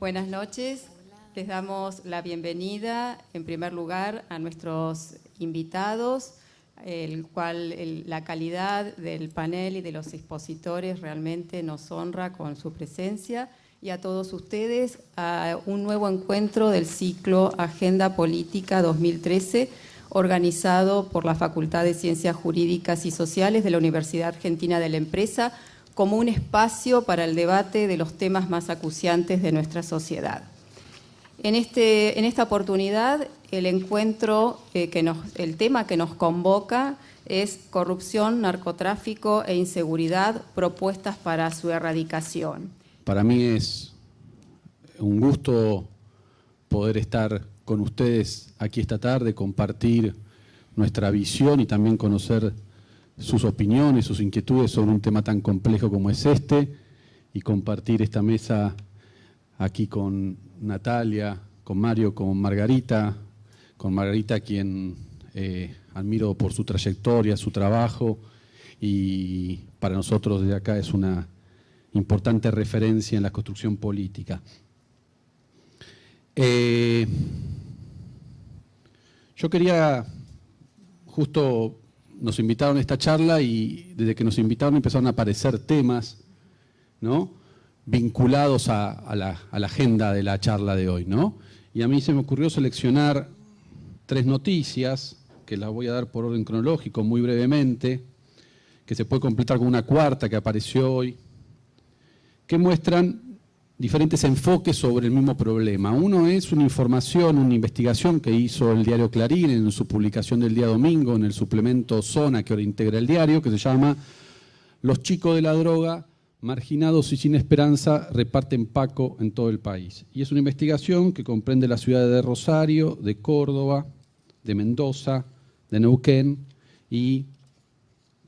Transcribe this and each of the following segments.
Buenas noches. Les damos la bienvenida, en primer lugar, a nuestros invitados, el cual la calidad del panel y de los expositores realmente nos honra con su presencia y a todos ustedes a un nuevo encuentro del ciclo Agenda Política 2013 organizado por la Facultad de Ciencias Jurídicas y Sociales de la Universidad Argentina de la Empresa como un espacio para el debate de los temas más acuciantes de nuestra sociedad. En, este, en esta oportunidad, el encuentro, eh, que el tema que nos convoca es corrupción, narcotráfico e inseguridad, propuestas para su erradicación. Para mí es un gusto poder estar con ustedes aquí esta tarde, compartir nuestra visión y también conocer sus opiniones, sus inquietudes sobre un tema tan complejo como es este y compartir esta mesa aquí con Natalia, con Mario, con Margarita, con Margarita quien eh, admiro por su trayectoria, su trabajo y para nosotros desde acá es una importante referencia en la construcción política. Eh, yo quería, justo nos invitaron a esta charla y desde que nos invitaron empezaron a aparecer temas, ¿no? vinculados a, la, agenda de la charla de hoy. ¿no? Y a mí se me ocurrió seleccionar tres noticias, que las voy a dar por orden cronológico muy brevemente, que se puede completar con una cuarta que apareció hoy, que muestran diferentes enfoques sobre el mismo problema. Uno es una información, una investigación que hizo el diario Clarín en su publicación del día domingo, en el suplemento Zona que ahora integra el diario, que se llama Los chicos de la droga marginados y sin esperanza, reparten Paco en todo el país. Y es una investigación que comprende las ciudades de Rosario, de Córdoba, de Mendoza, de Neuquén y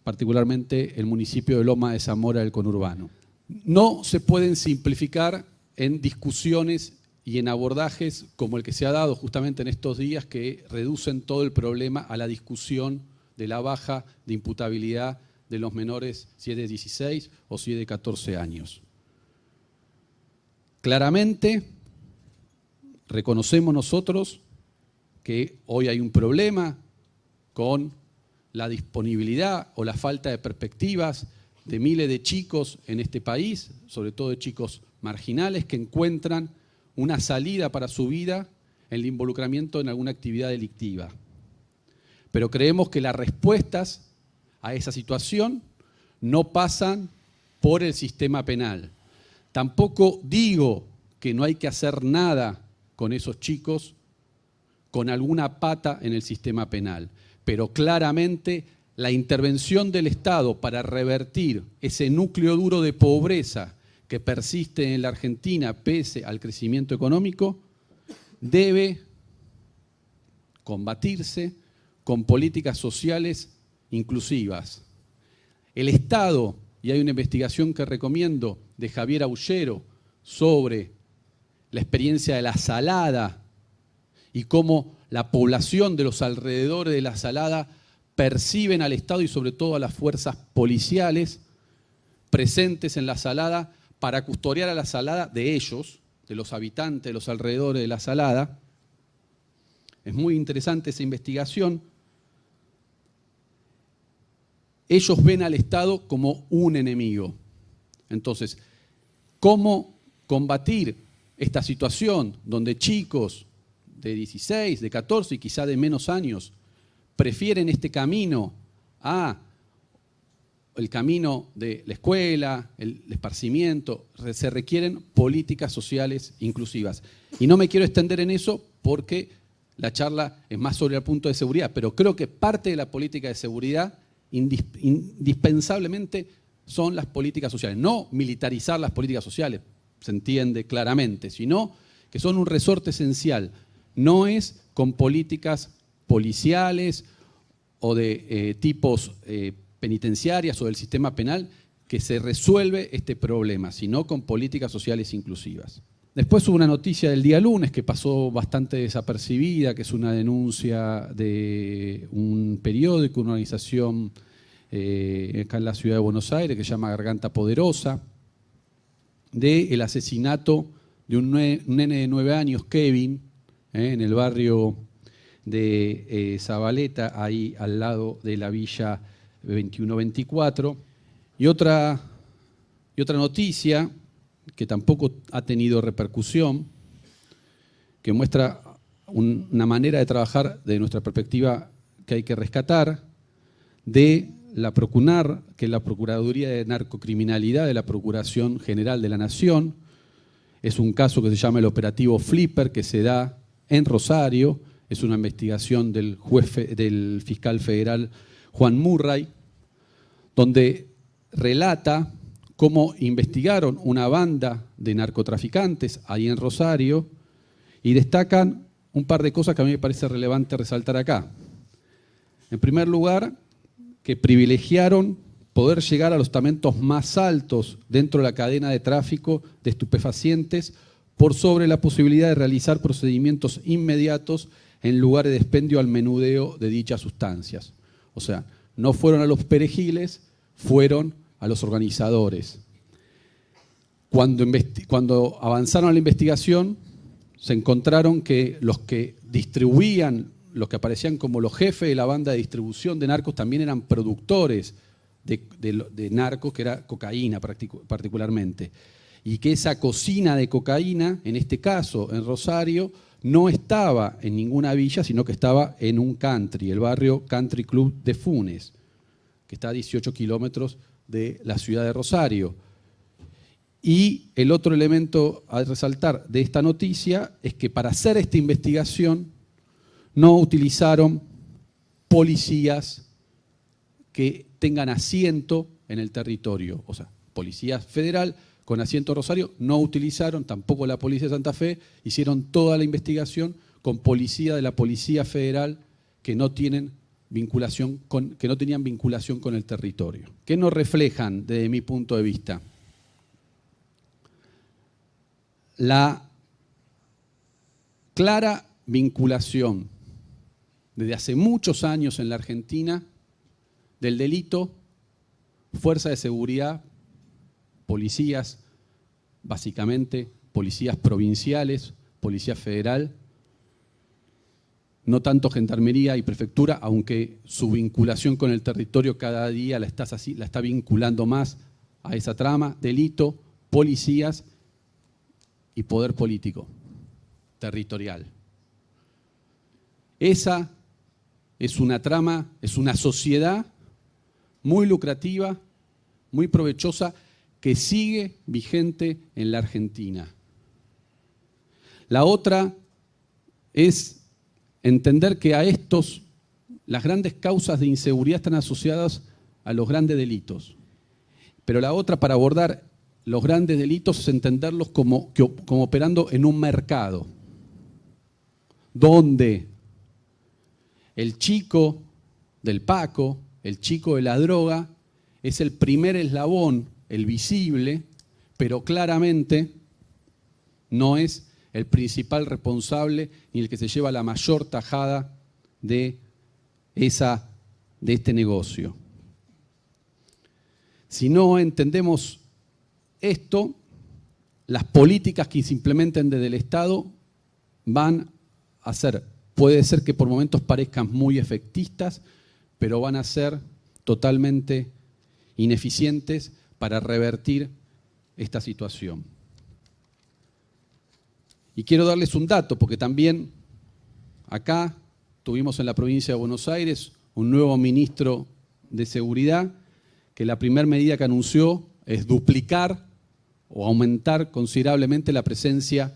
particularmente el municipio de Loma de Zamora del conurbano. No se pueden simplificar en discusiones y en abordajes como el que se ha dado justamente en estos días que reducen todo el problema a la discusión de la baja de imputabilidad de los menores si es de 16 o si es de 14 años. Claramente, reconocemos nosotros que hoy hay un problema con la disponibilidad o la falta de perspectivas de miles de chicos en este país, sobre todo de chicos marginales, que encuentran una salida para su vida en el involucramiento en alguna actividad delictiva. Pero creemos que las respuestas a esa situación no pasan por el sistema penal. Tampoco digo que no hay que hacer nada con esos chicos con alguna pata en el sistema penal, pero claramente la intervención del Estado para revertir ese núcleo duro de pobreza que persiste en la Argentina pese al crecimiento económico, debe combatirse con políticas sociales inclusivas. El Estado, y hay una investigación que recomiendo de Javier Aullero sobre la experiencia de la salada y cómo la población de los alrededores de la salada perciben al Estado y sobre todo a las fuerzas policiales presentes en la salada para custodiar a la salada de ellos, de los habitantes de los alrededores de la salada. Es muy interesante esa investigación ellos ven al Estado como un enemigo. Entonces, ¿cómo combatir esta situación donde chicos de 16, de 14 y quizá de menos años prefieren este camino a el camino de la escuela, el esparcimiento, se requieren políticas sociales inclusivas. Y no me quiero extender en eso porque la charla es más sobre el punto de seguridad, pero creo que parte de la política de seguridad indispensablemente son las políticas sociales. No militarizar las políticas sociales, se entiende claramente, sino que son un resorte esencial. No es con políticas policiales o de eh, tipos eh, penitenciarias o del sistema penal que se resuelve este problema, sino con políticas sociales inclusivas. Después hubo una noticia del día lunes que pasó bastante desapercibida, que es una denuncia de un periódico, una organización eh, acá en la ciudad de Buenos Aires que se llama Garganta Poderosa, del asesinato de un, nene de nueve años, Kevin, en el barrio de eh, Zabaleta, ahí al lado de la villa 2124. Y otra, y otra noticia que tampoco ha tenido repercusión, que muestra una manera de trabajar de nuestra perspectiva que hay que rescatar, de la Procunar, que es la Procuraduría de Narcocriminalidad de la Procuración General de la Nación. Es un caso que se llama el operativo Flipper, que se da en Rosario. Es una investigación del, juez, del fiscal federal Juan Murray, donde relata cómo investigaron una banda de narcotraficantes ahí en Rosario y destacan un par de cosas que a mí me parece relevante resaltar acá. En primer lugar, que privilegiaron poder llegar a los tamentos más altos dentro de la cadena de tráfico de estupefacientes por sobre la posibilidad de realizar procedimientos inmediatos en lugar de expendio al menudeo de dichas sustancias. O sea, no fueron a los perejiles, fueron a los organizadores. Cuando, cuando avanzaron a la investigación, se encontraron que los que distribuían los que aparecían como los jefes de la banda de distribución de narcos también eran productores de, narcos, que era cocaína particularmente. Y que esa cocina de cocaína, en este caso en Rosario, no estaba en ninguna villa, sino que estaba en un country, el barrio Country Club de Funes, que está a 18 kilómetros de la ciudad de Rosario. Y el otro elemento a resaltar de esta noticia es que para hacer esta investigación no utilizaron policías que tengan asiento en el territorio, o sea, policía federal con asiento Rosario, no utilizaron, tampoco la Policía de Santa Fe, hicieron toda la investigación con policía de la Policía Federal que no tienen vinculación con, que no tenían vinculación con el territorio. ¿Qué nos reflejan desde mi punto de vista? La clara vinculación desde hace muchos años en la Argentina del delito, fuerza de seguridad, policías, básicamente policías provinciales, policía federal, no tanto gendarmería y prefectura, aunque su vinculación con el territorio cada día la, la está vinculando más a esa trama, delito, policías y poder político, territorial. Esa es una trama, es una sociedad muy lucrativa, muy provechosa, que sigue vigente en la Argentina. La otra es entender que a estos, las grandes causas de inseguridad están asociadas a los grandes delitos. Pero la otra, para abordar los grandes delitos, es entenderlos como, como operando en un mercado, donde el chico del Paco, el chico de la droga, es el primer eslabón, el visible, pero claramente no es el principal responsable ni el que se lleva la mayor tajada de, esa, de este negocio. Si no entendemos esto, las políticas que se implementen desde el Estado van a ser Puede ser que por momentos parezcan muy efectistas, pero van a ser totalmente ineficientes para revertir esta situación. Y quiero darles un dato, porque también acá tuvimos en la provincia de Buenos Aires un nuevo ministro de Seguridad, que la primera medida que anunció es duplicar o aumentar considerablemente la presencia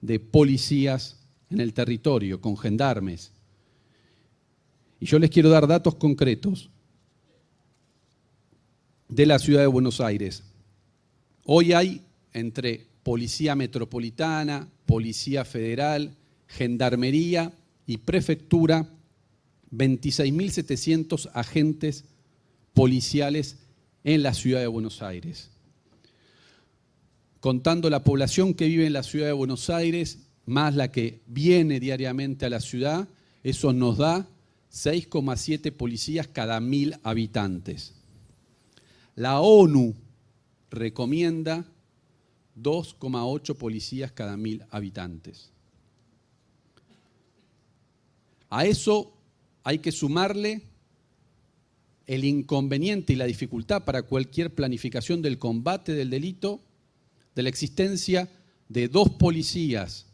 de policías en el territorio, con gendarmes. Y yo les quiero dar datos concretos de la ciudad de Buenos Aires. Hoy hay entre Policía Metropolitana, Policía Federal, Gendarmería y Prefectura 26.700 agentes policiales en la ciudad de Buenos Aires. Contando la población que vive en la ciudad de Buenos Aires, más la que viene diariamente a la ciudad, eso nos da 6,7 policías cada mil habitantes. La ONU recomienda 2,8 policías cada mil habitantes. A eso hay que sumarle el inconveniente y la dificultad para cualquier planificación del combate del delito de la existencia de dos policías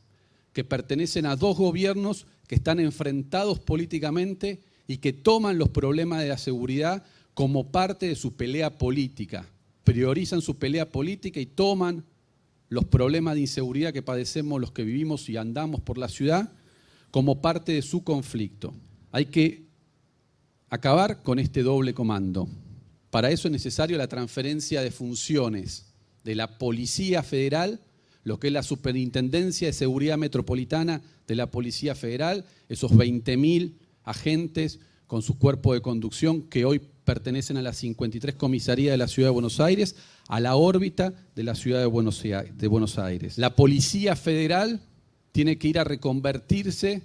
que pertenecen a dos gobiernos que están enfrentados políticamente y que toman los problemas de la seguridad como parte de su pelea política. Priorizan su pelea política y toman los problemas de inseguridad que padecemos los que vivimos y andamos por la ciudad como parte de su conflicto. Hay que acabar con este doble comando. Para eso es necesario la transferencia de funciones de la Policía Federal, lo que es la Superintendencia de Seguridad Metropolitana de la Policía Federal, esos 20.000 agentes con su cuerpo de conducción que hoy pertenecen a las 53 comisarías de la Ciudad de Buenos Aires, a la órbita de la Ciudad de Buenos Aires. La Policía Federal tiene que ir a reconvertirse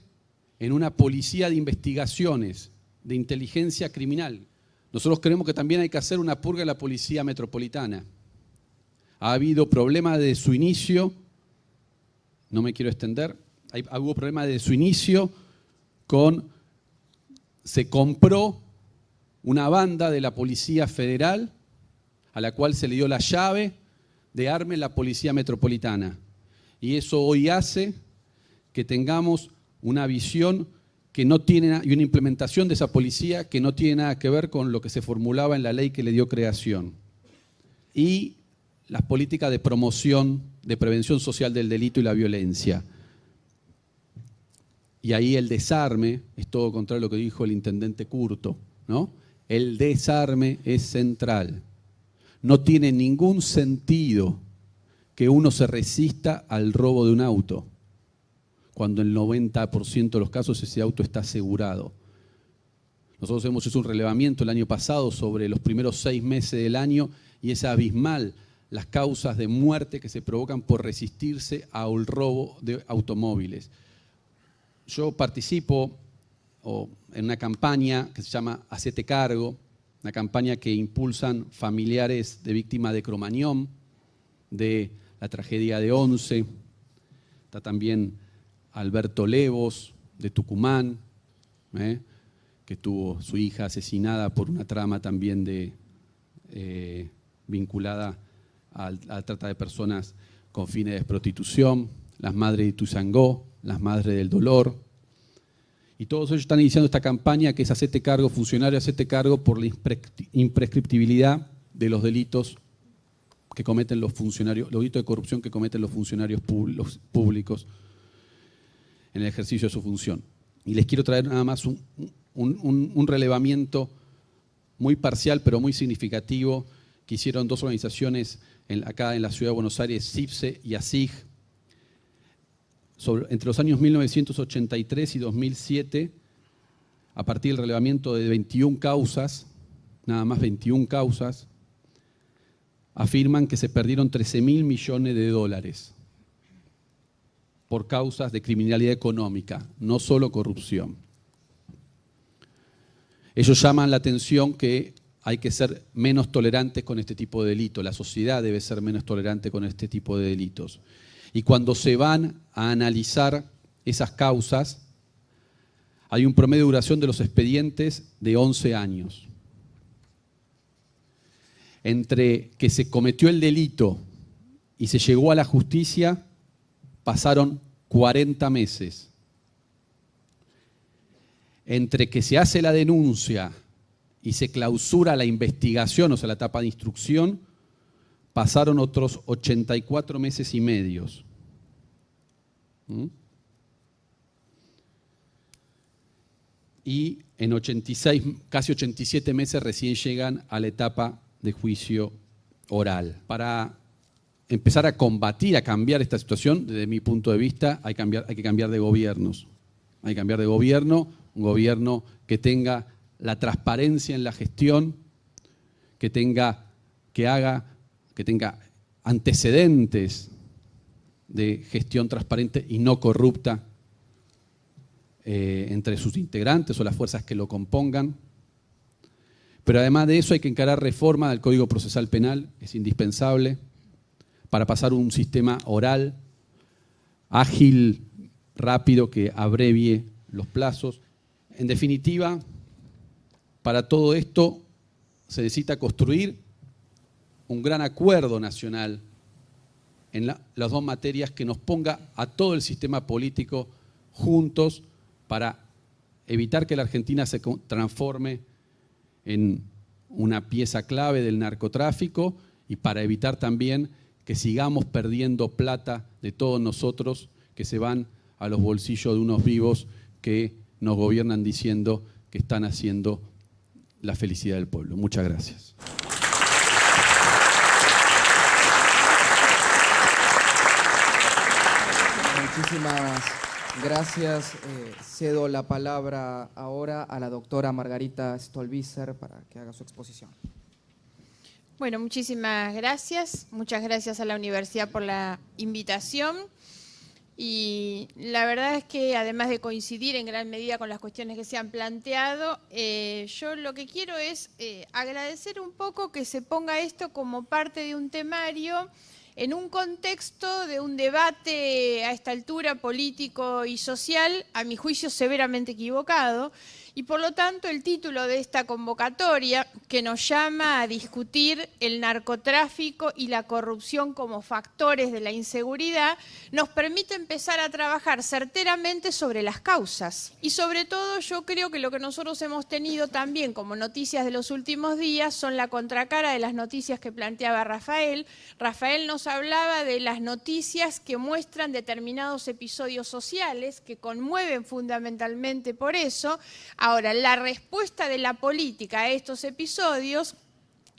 en una policía de investigaciones, de inteligencia criminal. Nosotros creemos que también hay que hacer una purga en la Policía Metropolitana. Ha habido problemas de su inicio, no me quiero extender, hay, hubo problemas de su inicio con, se compró una banda de la Policía Federal a la cual se le dio la llave de arme la Policía Metropolitana. Y eso hoy hace que tengamos una visión que no tiene y una implementación de esa policía que no tiene nada que ver con lo que se formulaba en la ley que le dio creación. Y las políticas de promoción, de prevención social del delito y la violencia. Y ahí el desarme es todo contrario a lo que dijo el intendente Curto, ¿no? El desarme es central. No tiene ningún sentido que uno se resista al robo de un auto, cuando el 90% de los casos ese auto está asegurado. Nosotros hemos hecho un relevamiento el año pasado sobre los primeros seis meses del año y es abismal las causas de muerte que se provocan por resistirse al robo de automóviles. Yo participo en una campaña que se llama Hacete Cargo, una campaña que impulsan familiares de víctimas de Cromañón, de la tragedia de Once. Está también Alberto Levos, de Tucumán, ¿eh? que tuvo su hija asesinada por una trama también de, eh, vinculada a la trata de personas con fines de prostitución, las madres de Tuzangó, las madres del dolor, y todos ellos están iniciando esta campaña que es hacerte cargo, funcionario, hacerte cargo por la imprescriptibilidad de los delitos que cometen los funcionarios, los delitos de corrupción que cometen los funcionarios públicos en el ejercicio de su función. Y les quiero traer nada más un, relevamiento muy parcial, pero muy significativo, que hicieron dos organizaciones acá en la ciudad de Buenos Aires, CIPSE y ASIG, entre los años 1983 y 2007, a partir del relevamiento de 21 causas, nada más 21 causas, afirman que se perdieron 13 mil millones de dólares por causas de criminalidad económica, no solo corrupción. Ellos llaman la atención que hay que ser menos tolerantes con este tipo de delitos, la sociedad debe ser menos tolerante con este tipo de delitos. Y cuando se van a analizar esas causas, hay un promedio de duración de los expedientes de 11 años. Entre que se cometió el delito y se llegó a la justicia, pasaron 40 meses. Entre que se hace la denuncia y se clausura la investigación, o sea, la etapa de instrucción, pasaron otros 84 meses y medios. ¿Mm? Y en 86, casi 87 meses recién llegan a la etapa de juicio oral. Para empezar a combatir, a cambiar esta situación, desde mi punto de vista, hay, hay que cambiar de gobiernos. Hay que cambiar de gobierno, un gobierno que tenga la transparencia en la gestión, que tenga, que haga que tenga antecedentes de gestión transparente y no corrupta eh, entre sus integrantes o las fuerzas que lo compongan. Pero además de eso hay que encarar reforma del Código Procesal Penal, es indispensable, para pasar un sistema oral, ágil, rápido, que abrevie los plazos. En definitiva, para todo esto se necesita construir un gran acuerdo nacional en las dos materias que nos ponga a todo el sistema político juntos para evitar que la Argentina se transforme en una pieza clave del narcotráfico y para evitar también que sigamos perdiendo plata de todos nosotros que se van a los bolsillos de unos vivos que nos gobiernan diciendo que están haciendo la felicidad del pueblo. Muchas gracias. Muchísimas gracias. Eh, cedo la palabra ahora a la doctora Margarita Stolbizer para que haga su exposición. Bueno, muchísimas gracias. Muchas gracias a la universidad por la invitación. Y la verdad es que además de coincidir en gran medida con las cuestiones que se han planteado, eh, yo lo que quiero es eh, agradecer un poco que se ponga esto como parte de un temario en un contexto de un debate a esta altura político y social, a mi juicio severamente equivocado, y por lo tanto el título de esta convocatoria, que nos llama a discutir el narcotráfico y la corrupción como factores de la inseguridad, nos permite empezar a trabajar certeramente sobre las causas. Y sobre todo yo creo que lo que nosotros hemos tenido también como noticias de los últimos días son la contracara de las noticias que planteaba Rafael. Rafael nos hablaba de las noticias que muestran determinados episodios sociales que conmueven fundamentalmente por eso, Ahora, la respuesta de la política a estos episodios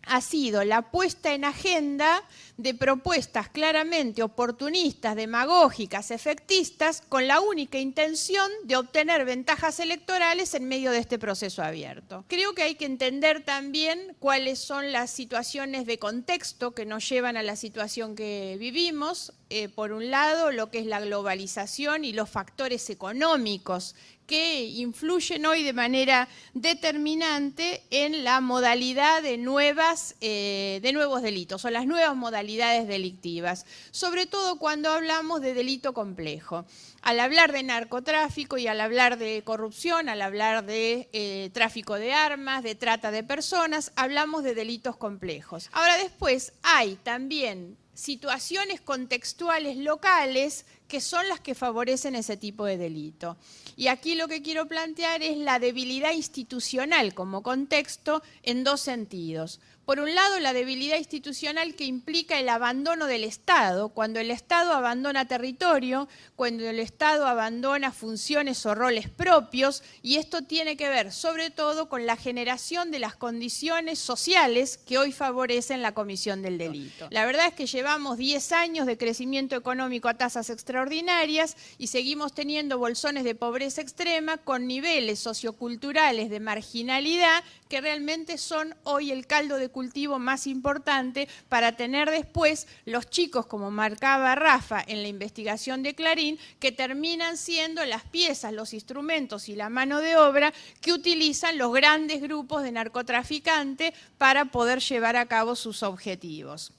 ha sido la puesta en agenda de propuestas claramente oportunistas, demagógicas, efectistas, con la única intención de obtener ventajas electorales en medio de este proceso abierto. Creo que hay que entender también cuáles son las situaciones de contexto que nos llevan a la situación que vivimos. Eh, por un lado, lo que es la globalización y los factores económicos que influyen hoy de manera determinante en la modalidad de, nuevas, eh, de nuevos delitos o las nuevas modalidades delictivas, sobre todo cuando hablamos de delito complejo. Al hablar de narcotráfico y al hablar de corrupción, al hablar de eh, tráfico de armas, de trata de personas, hablamos de delitos complejos. Ahora después hay también situaciones contextuales locales que son las que favorecen ese tipo de delito. Y aquí lo que quiero plantear es la debilidad institucional como contexto en dos sentidos. Por un lado, la debilidad institucional que implica el abandono del Estado, cuando el Estado abandona territorio, cuando el Estado abandona funciones o roles propios, y esto tiene que ver sobre todo con la generación de las condiciones sociales que hoy favorecen la comisión del delito. La verdad es que llevamos 10 años de crecimiento económico a tasas extraordinarias y seguimos teniendo bolsones de pobreza extrema con niveles socioculturales de marginalidad que realmente son hoy el caldo de cultivo más importante para tener después los chicos, como marcaba Rafa en la investigación de Clarín, que terminan siendo las piezas, los instrumentos y la mano de obra que utilizan los grandes grupos de narcotraficantes para poder llevar a cabo sus objetivos.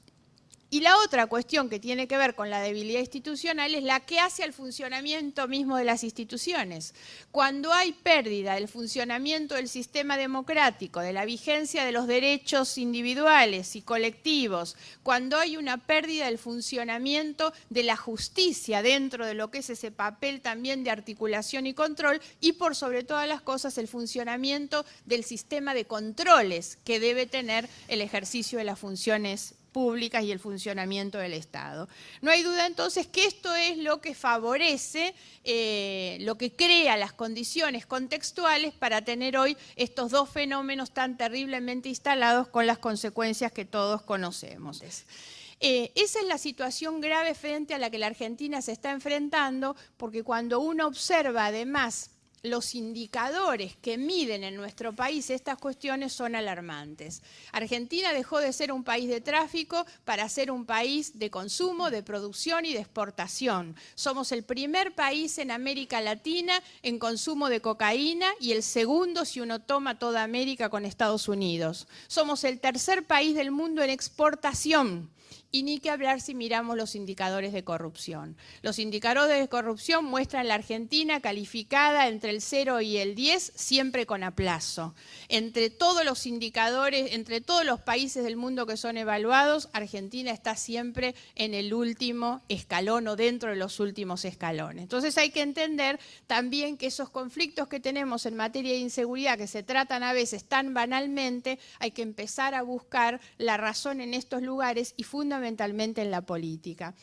Y la otra cuestión que tiene que ver con la debilidad institucional es la que hace al funcionamiento mismo de las instituciones. Cuando hay pérdida del funcionamiento del sistema democrático, de la vigencia de los derechos individuales y colectivos, cuando hay una pérdida del funcionamiento de la justicia dentro de lo que es ese papel también de articulación y control, y por sobre todas las cosas el funcionamiento del sistema de controles que debe tener el ejercicio de las funciones públicas y el funcionamiento del Estado. No hay duda entonces que esto es lo que favorece, eh, lo que crea las condiciones contextuales para tener hoy estos dos fenómenos tan terriblemente instalados con las consecuencias que todos conocemos. Eh, esa es la situación grave frente a la que la Argentina se está enfrentando, porque cuando uno observa además los indicadores que miden en nuestro país estas cuestiones son alarmantes. Argentina dejó de ser un país de tráfico para ser un país de consumo, de producción y de exportación. Somos el primer país en América Latina en consumo de cocaína y el segundo si uno toma toda América con Estados Unidos. Somos el tercer país del mundo en exportación y ni que hablar si miramos los indicadores de corrupción. Los indicadores de corrupción muestran la Argentina calificada entre el 0 y el 10, siempre con aplazo. Entre todos los indicadores, entre todos los países del mundo que son evaluados, Argentina está siempre en el último escalón o dentro de los últimos escalones. Entonces hay que entender también que esos conflictos que tenemos en materia de inseguridad, que se tratan a veces tan banalmente, hay que empezar a buscar la razón en estos lugares y fundamentalmente en la política.